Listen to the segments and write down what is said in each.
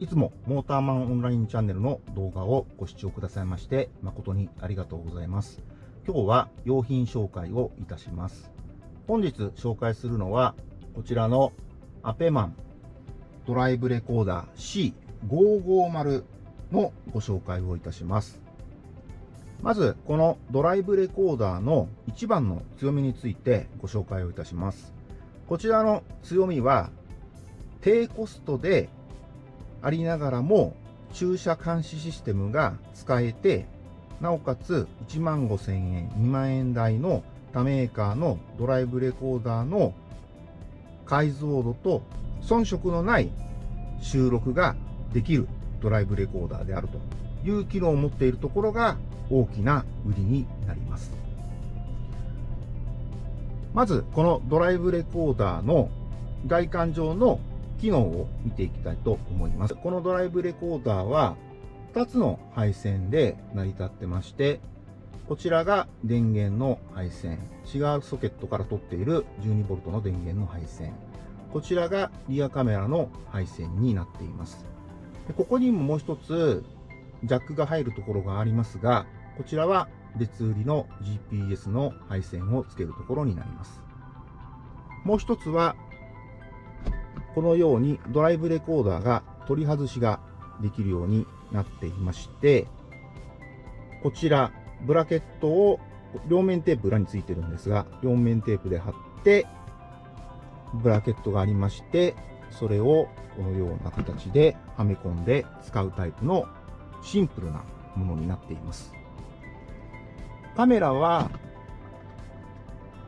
いつもモーターマンオンラインチャンネルの動画をご視聴くださいまして誠にありがとうございます。今日は用品紹介をいたします。本日紹介するのはこちらのアペマンドライブレコーダー C550 のご紹介をいたします。まず、このドライブレコーダーの一番の強みについてご紹介をいたします。こちらの強みは、低コストでありながらも駐車監視システムが使えて、なおかつ1万5000円、2万円台の他メーカーのドライブレコーダーの解像度と遜色のない収録ができるドライブレコーダーであるという機能を持っているところが大きな売りになります。まず、このドライブレコーダーの外観上の機能を見ていきたいと思います。このドライブレコーダーは2つの配線で成り立ってまして、こちらが電源の配線。違うソケットから取っている 12V の電源の配線。こちらがリアカメラの配線になっています。でここにももう一つジャックが入るところがありますが、こちらは別売りの GPS の配線をつけるところになります。もう一つはこのようにドライブレコーダーが取り外しができるようになっていまして、こちら、ブラケットを両面テープ裏についてるんですが、両面テープで貼って、ブラケットがありまして、それをこのような形ではめ込んで使うタイプのシンプルなものになっています。カメラは、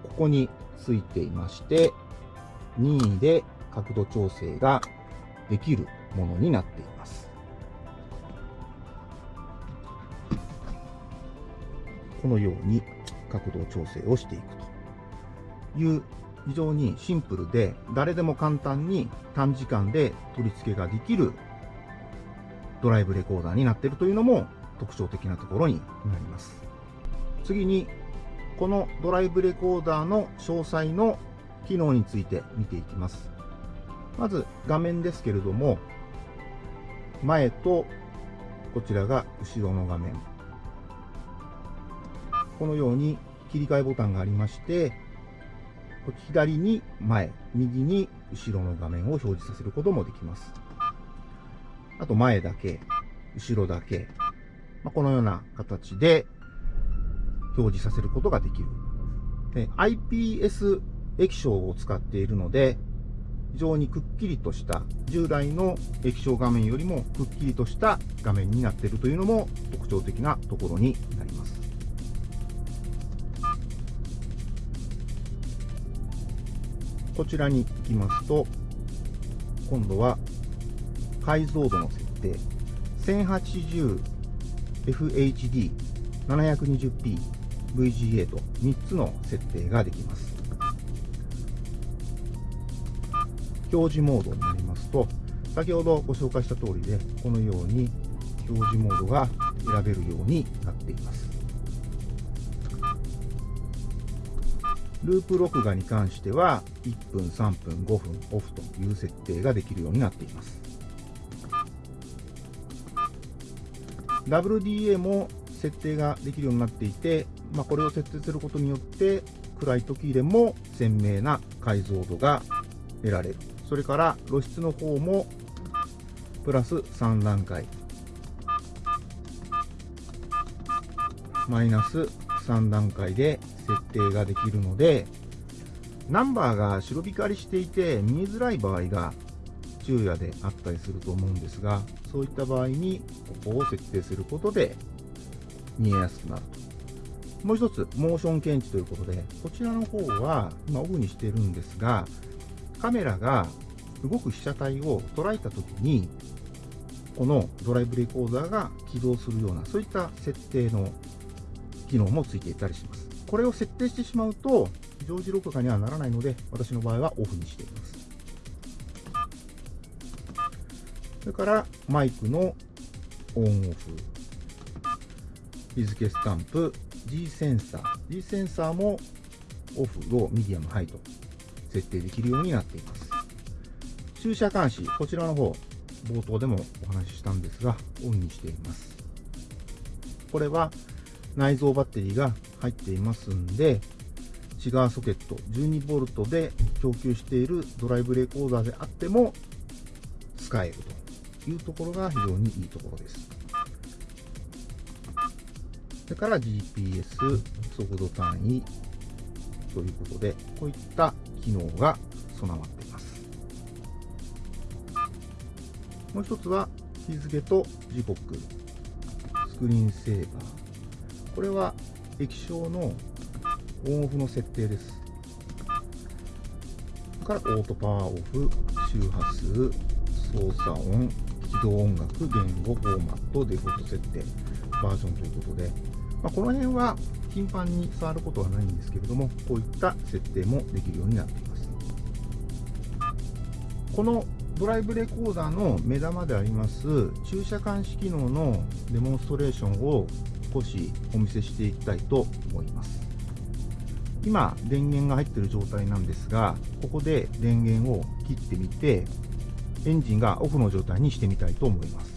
ここについていまして、任意で角度調整ができるものになっています。このように角度調整をしていくという非常にシンプルで誰でも簡単に短時間で取り付けができるドライブレコーダーになっているというのも特徴的なところになります。次にこのドライブレコーダーの詳細の機能について見ていきます。まず画面ですけれども、前とこちらが後ろの画面。このように切り替えボタンがありまして、左に前、右に後ろの画面を表示させることもできます。あと前だけ、後ろだけ、まあ、このような形で表示させることができる。IPS 液晶を使っているので、非常にくっきりとした従来の液晶画面よりもくっきりとした画面になっているというのも特徴的なところになります。こちらに行きますと今度は解像度の設定。1080FHD720p VGA と3つの設定ができます。表示モードになりますと、先ほどご紹介した通りで、このように表示モードが選べるようになっています。ループ録画に関しては、1分、3分、5分オフという設定ができるようになっています。WDA も設定ができるようになっていて、まあ、これを設定することによって、暗い時でも鮮明な解像度が得られる。それから露出の方もプラス3段階。マイナス3段階で設定ができるのでナンバーが白光りしていて見えづらい場合が昼夜であったりすると思うんですがそういった場合にここを設定することで見えやすくなる。ともう一つモーション検知ということでこちらの方は今オフにしてるんですがカメラが動く被写体を捉えたときに、このドライブレコーダーが起動するような、そういった設定の機能もついていたりします。これを設定してしまうと非、常時録画にはならないので、私の場合はオフにしています。それから、マイクのオンオフ。日付スタンプ、G センサー。G センサーもオフ、ロー、ミディアム、ハイと設定できるようになっています。駐車監視、こちらの方、冒頭でもお話ししたんですが、オンにしています。これは内蔵バッテリーが入っていますんで、シガーソケット 12V で供給しているドライブレコーダーであっても使えるというところが非常にいいところです。それから GPS 速度単位ということで、こういった機能が備わっています。もう一つは日付と時刻、スクリーンセーバー。これは液晶のオンオフの設定です。からオートパワーオフ、周波数、操作音、起動音楽、言語、フォーマット、デフォルト設定、バージョンということで、まあ、この辺は頻繁に触ることはないんですけれども、こういった設定もできるようになっています。このドライブレコーダーの目玉であります駐車監視機能のデモンストレーションを少しお見せしていきたいと思います。今、電源が入っている状態なんですが、ここで電源を切ってみて、エンジンがオフの状態にしてみたいと思います。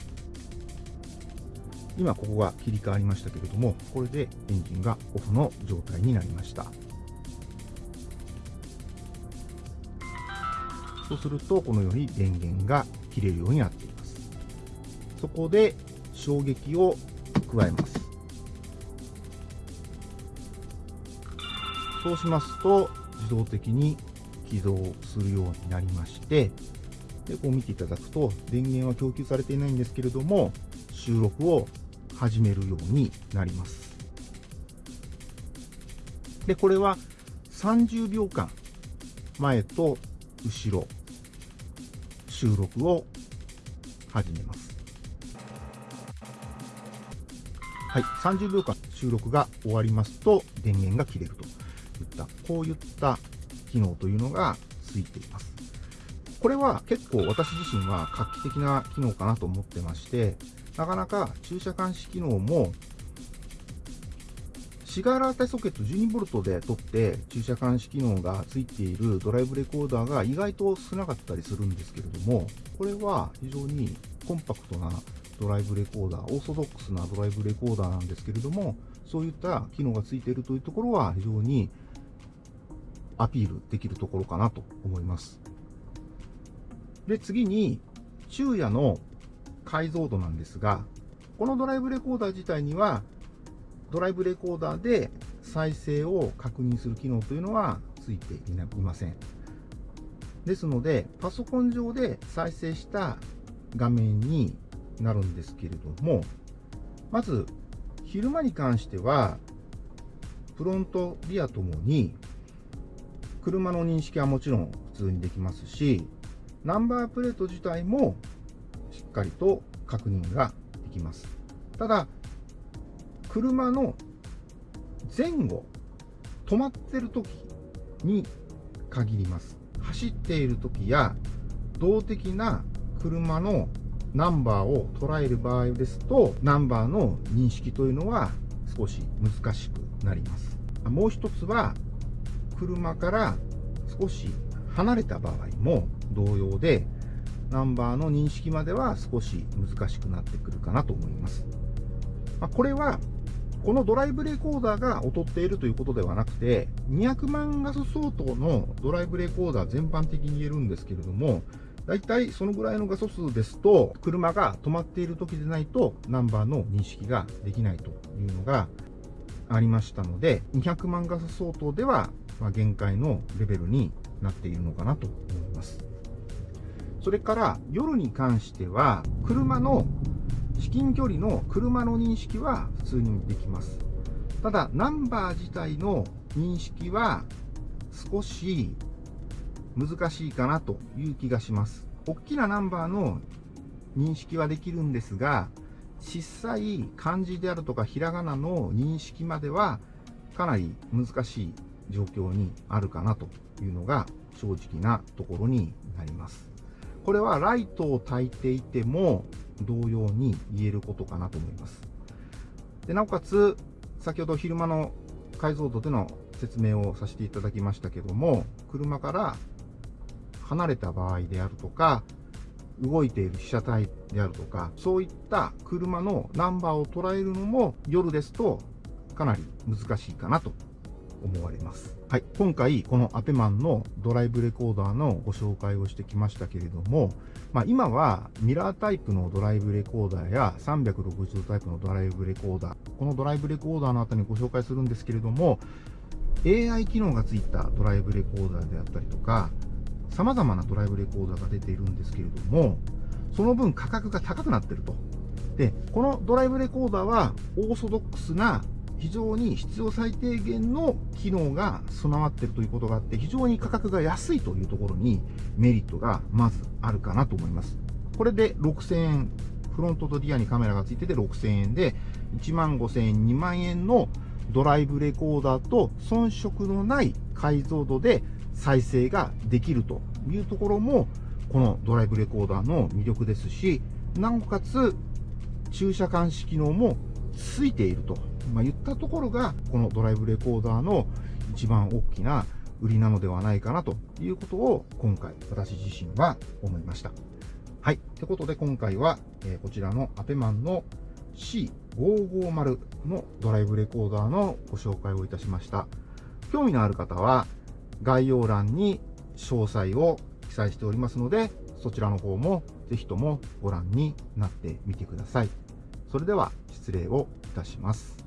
今ここが切り替わりましたけれども、これでエンジンがオフの状態になりました。そうすると、このように電源が切れるようになっています。そこで衝撃を加えます。そうしますと、自動的に起動するようになりまして、でこう見ていただくと、電源は供給されていないんですけれども、収録を始めるようになります。で、これは30秒間、前と後ろ、収録を始めます。はい、30秒間収録が終わりますと電源が切れると。いった、こういった機能というのがついています。これは結構私自身は画期的な機能かなと思ってまして、なかなか駐車監視機能もシガーラータソケット 12V で取って駐車監視機能がついているドライブレコーダーが意外と少なかったりするんですけれども、これは非常にコンパクトなドライブレコーダー、オーソドックスなドライブレコーダーなんですけれども、そういった機能がついているというところは非常にアピールできるところかなと思います。で、次に、昼夜の解像度なんですが、このドライブレコーダー自体には、ドライブレコーダーで再生を確認する機能というのはついていません。ですので、パソコン上で再生した画面になるんですけれども、まず、昼間に関しては、フロント、リアともに車の認識はもちろん普通にできますし、ナンバープレート自体もしっかりと確認ができます。ただ、車の前後、止まってる時に限ります。走っている時や動的な車のナンバーを捉える場合ですと、ナンバーの認識というのは少し難しくなります。もう一つは、車から少し離れた場合も同様で、ナンバーの認識までは少し難しくなってくるかなと思います。まあ、これは、このドライブレコーダーが劣っているということではなくて、200万画素相当のドライブレコーダー全般的に言えるんですけれども、大体そのぐらいの画素数ですと、車が止まっている時でないと、ナンバーの認識ができないというのがありましたので、200万画素相当ではま、限界のレベルになっているのかなと思います。それから夜に関しては、車の至近距離の車の認識は普通にできます。ただ、ナンバー自体の認識は少し難しいかなという気がします。大きなナンバーの認識はできるんですが、小さい漢字であるとかひらがなの認識まではかなり難しい状況にあるかなというのが正直なところになります。これはライトを焚いていても同様に言えることかなと思います。でなおかつ、先ほど昼間の解像度での説明をさせていただきましたけども、車から離れた場合であるとか、動いている被写体であるとか、そういった車のナンバーを捉えるのも夜ですとかなり難しいかなと思われます。はい。今回、このアペマンのドライブレコーダーのご紹介をしてきましたけれども、まあ、今はミラータイプのドライブレコーダーや360度タイプのドライブレコーダー、このドライブレコーダーの後にご紹介するんですけれども、AI 機能がついたドライブレコーダーであったりとか、様々なドライブレコーダーが出ているんですけれども、その分価格が高くなっていると。で、このドライブレコーダーはオーソドックスな非常に必要最低限の機能が備わっているということがあって、非常に価格が安いというところにメリットがまずあるかなと思います。これで6000円、フロントとリアにカメラがついてて6000円で、1万5000円、2万円のドライブレコーダーと遜色のない解像度で再生ができるというところも、このドライブレコーダーの魅力ですし、なおかつ駐車監視機能もついていると、まあ、言ったところが、このドライブレコーダーの一番大きな売りなのではないかなということを今回私自身は思いました。はい。ってことで今回は、えー、こちらのアペマンの C550 のドライブレコーダーのご紹介をいたしました。興味のある方は概要欄に詳細を記載しておりますので、そちらの方もぜひともご覧になってみてください。それでは失礼をいたします。